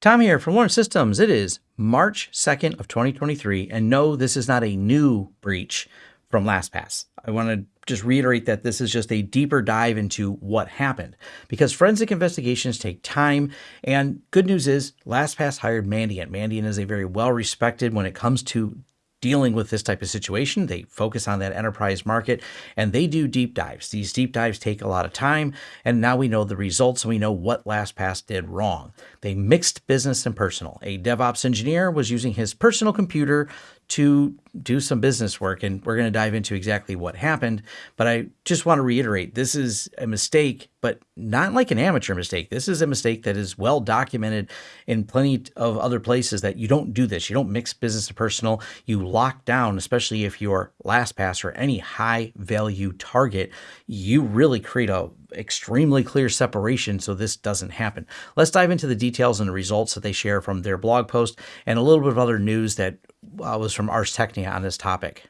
Tom here from Lawrence Systems. It is March 2nd of 2023, and no, this is not a new breach from LastPass. I want to just reiterate that this is just a deeper dive into what happened because forensic investigations take time. And good news is LastPass hired Mandiant. Mandiant is a very well respected when it comes to dealing with this type of situation. They focus on that enterprise market and they do deep dives. These deep dives take a lot of time. And now we know the results and we know what LastPass did wrong. They mixed business and personal. A DevOps engineer was using his personal computer to do some business work. And we're going to dive into exactly what happened. But I just want to reiterate this is a mistake, but not like an amateur mistake. This is a mistake that is well documented in plenty of other places that you don't do this. You don't mix business and personal. You lock down, especially if you're LastPass or any high value target, you really create a extremely clear separation so this doesn't happen. Let's dive into the details and the results that they share from their blog post and a little bit of other news that uh, was from Ars Technica on this topic.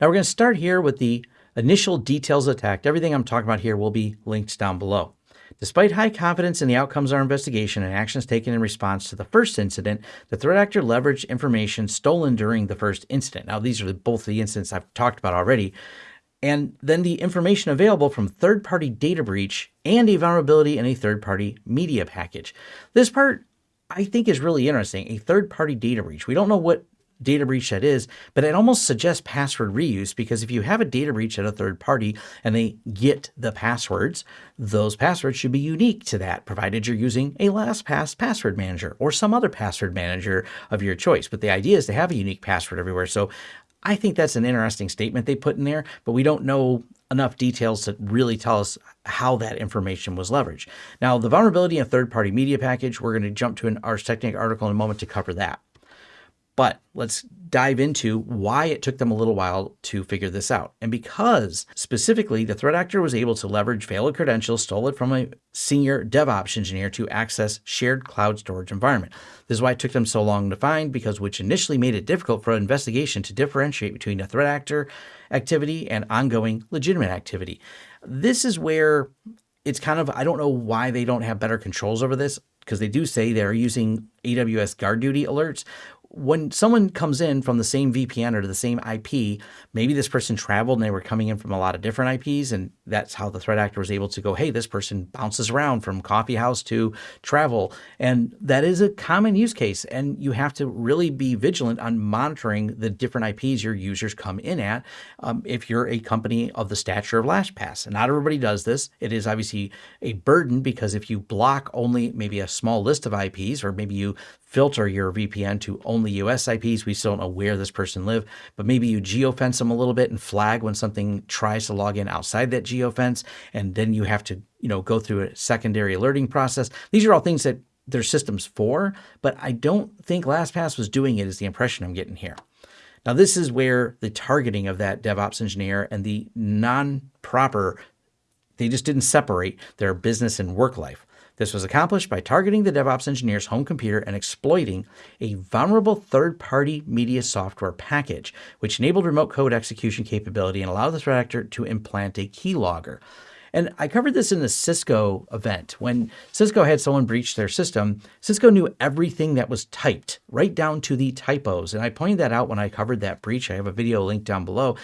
Now we're going to start here with the initial details attack. Everything I'm talking about here will be linked down below. Despite high confidence in the outcomes of our investigation and actions taken in response to the first incident, the threat actor leveraged information stolen during the first incident. Now, these are both the incidents I've talked about already. And then the information available from third-party data breach and a vulnerability in a third-party media package. This part I think is really interesting. A third party data breach. We don't know what data breach that is, but it almost suggests password reuse because if you have a data breach at a third party and they get the passwords, those passwords should be unique to that, provided you're using a LastPass password manager or some other password manager of your choice. But the idea is to have a unique password everywhere. So I think that's an interesting statement they put in there, but we don't know enough details to really tell us how that information was leveraged. Now, the vulnerability in third-party media package, we're going to jump to an Ars Technica article in a moment to cover that. But let's dive into why it took them a little while to figure this out. And because specifically the threat actor was able to leverage failed credentials stolen from a senior DevOps engineer to access shared cloud storage environment. This is why it took them so long to find because which initially made it difficult for an investigation to differentiate between a threat actor activity and ongoing legitimate activity. This is where it's kind of, I don't know why they don't have better controls over this because they do say they're using AWS GuardDuty alerts, when someone comes in from the same VPN or to the same IP, maybe this person traveled and they were coming in from a lot of different IPs, and that's how the threat actor was able to go, hey, this person bounces around from coffee house to travel. And that is a common use case. And you have to really be vigilant on monitoring the different IPs your users come in at um, if you're a company of the stature of LastPass. And not everybody does this. It is obviously a burden because if you block only maybe a small list of IPs, or maybe you filter your VPN to only US IPs. We still don't know where this person live, but maybe you geofence them a little bit and flag when something tries to log in outside that geofence, and then you have to, you know, go through a secondary alerting process. These are all things that there's systems for, but I don't think LastPass was doing it is the impression I'm getting here. Now, this is where the targeting of that DevOps engineer and the non-proper, they just didn't separate their business and work life. This was accomplished by targeting the DevOps engineer's home computer and exploiting a vulnerable third-party media software package, which enabled remote code execution capability and allowed the threat actor to implant a keylogger. And I covered this in the Cisco event. When Cisco had someone breach their system, Cisco knew everything that was typed, right down to the typos. And I pointed that out when I covered that breach. I have a video linked down below.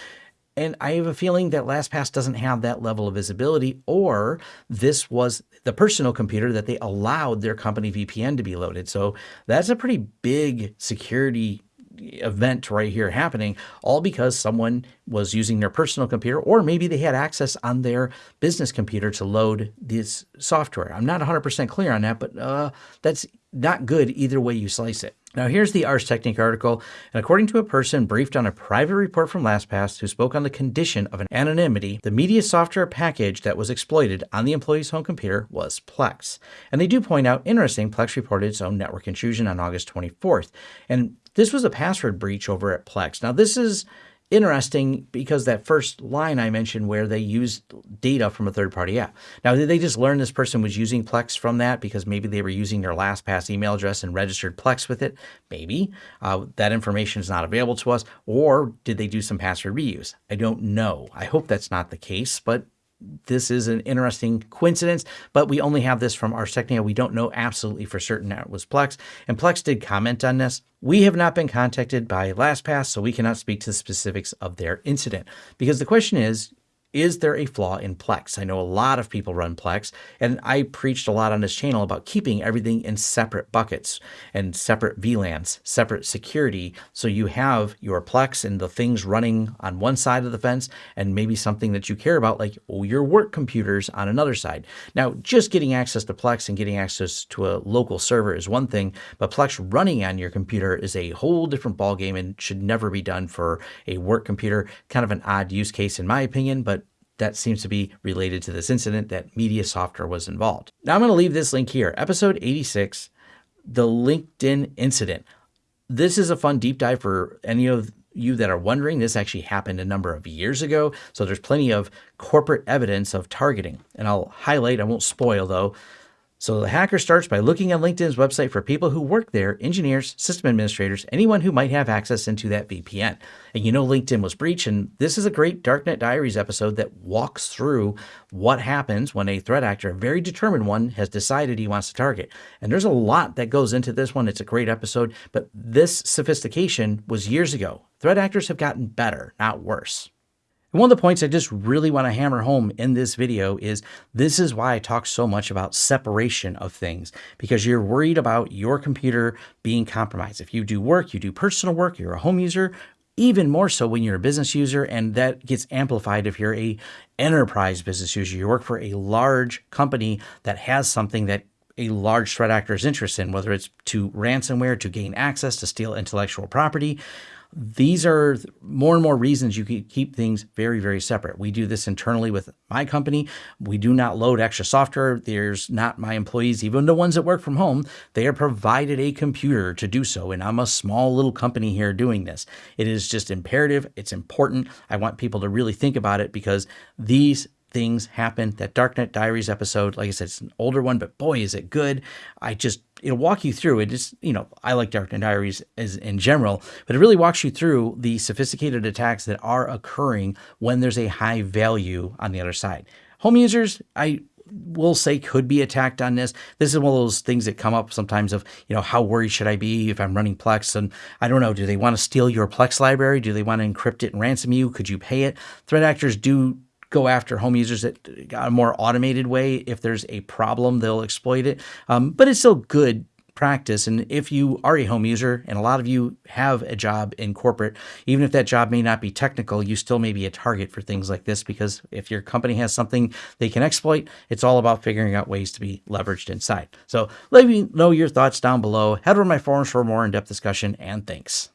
And I have a feeling that LastPass doesn't have that level of visibility, or this was the personal computer that they allowed their company VPN to be loaded. So that's a pretty big security event right here happening, all because someone was using their personal computer, or maybe they had access on their business computer to load this software. I'm not 100% clear on that, but uh, that's not good either way you slice it. Now, here's the Ars Technica article, and according to a person briefed on a private report from LastPass who spoke on the condition of an anonymity, the media software package that was exploited on the employee's home computer was Plex. And they do point out, interesting, Plex reported its own network intrusion on August 24th. And this was a password breach over at Plex. Now, this is interesting because that first line I mentioned where they used data from a third party app. Now, did they just learn this person was using Plex from that because maybe they were using their LastPass email address and registered Plex with it? Maybe. Uh, that information is not available to us. Or did they do some password reuse? I don't know. I hope that's not the case, but this is an interesting coincidence, but we only have this from Ars Technica. We don't know absolutely for certain that it was Plex. And Plex did comment on this. We have not been contacted by LastPass, so we cannot speak to the specifics of their incident. Because the question is, is there a flaw in Plex? I know a lot of people run Plex, and I preached a lot on this channel about keeping everything in separate buckets and separate VLANs, separate security. So you have your Plex and the things running on one side of the fence, and maybe something that you care about, like your work computers on another side. Now, just getting access to Plex and getting access to a local server is one thing, but Plex running on your computer is a whole different ballgame and should never be done for a work computer. Kind of an odd use case, in my opinion, but that seems to be related to this incident that Media Software was involved. Now I'm going to leave this link here. Episode 86, the LinkedIn incident. This is a fun deep dive for any of you that are wondering. This actually happened a number of years ago. So there's plenty of corporate evidence of targeting. And I'll highlight, I won't spoil though, so the hacker starts by looking on LinkedIn's website for people who work there, engineers, system administrators, anyone who might have access into that VPN. And you know LinkedIn was breached, and this is a great Darknet Diaries episode that walks through what happens when a threat actor, a very determined one, has decided he wants to target. And there's a lot that goes into this one. It's a great episode, but this sophistication was years ago. Threat actors have gotten better, not worse. One of the points I just really want to hammer home in this video is this is why I talk so much about separation of things because you're worried about your computer being compromised. If you do work, you do personal work, you're a home user, even more so when you're a business user and that gets amplified if you're a enterprise business user. You work for a large company that has something that a large threat actor is interested in, whether it's to ransomware, to gain access, to steal intellectual property. These are more and more reasons you can keep things very, very separate. We do this internally with my company. We do not load extra software. There's not my employees, even the ones that work from home, they are provided a computer to do so. And I'm a small little company here doing this. It is just imperative. It's important. I want people to really think about it because these things happen. That Darknet Diaries episode, like I said, it's an older one, but boy, is it good. I just, it'll walk you through it. It's, you know, I like Darknet Diaries as in general, but it really walks you through the sophisticated attacks that are occurring when there's a high value on the other side. Home users, I will say could be attacked on this. This is one of those things that come up sometimes of, you know, how worried should I be if I'm running Plex? And I don't know, do they want to steal your Plex library? Do they want to encrypt it and ransom you? Could you pay it? Threat actors do go after home users that got a more automated way. If there's a problem, they'll exploit it. Um, but it's still good practice. And if you are a home user, and a lot of you have a job in corporate, even if that job may not be technical, you still may be a target for things like this because if your company has something they can exploit, it's all about figuring out ways to be leveraged inside. So let me know your thoughts down below. Head over to my forums for more in-depth discussion, and thanks.